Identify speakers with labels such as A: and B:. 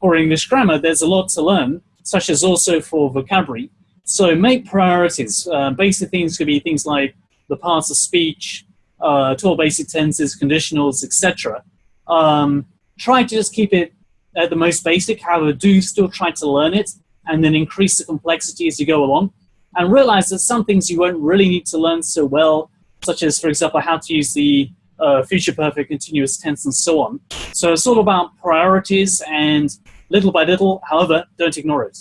A: or English grammar, there's a lot to learn, such as also for vocabulary. So make priorities. Uh, basic things could be things like the parts of speech, uh, 12 basic tenses, conditionals, etc. Um, try to just keep it at the most basic, however, do still try to learn it and then increase the complexity as you go along. And realize that some things you won't really need to learn so well, such as, for example, how to use the uh, future perfect continuous tense and so on. So it's all about priorities and little by little, however, don't ignore it.